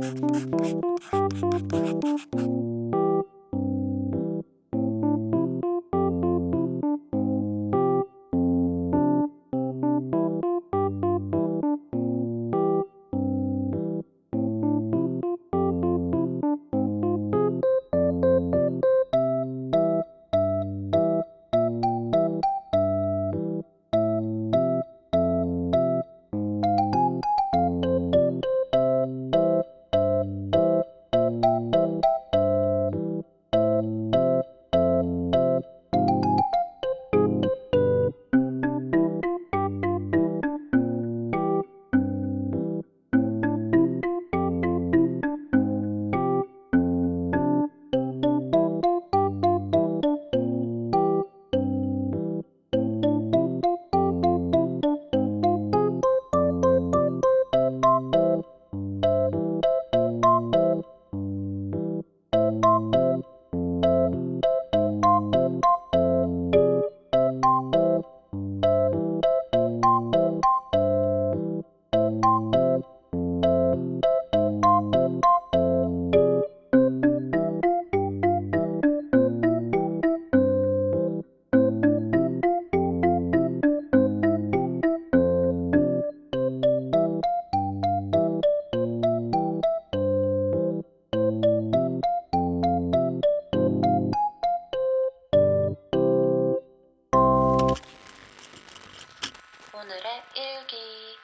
Thank you. 오늘의 일기.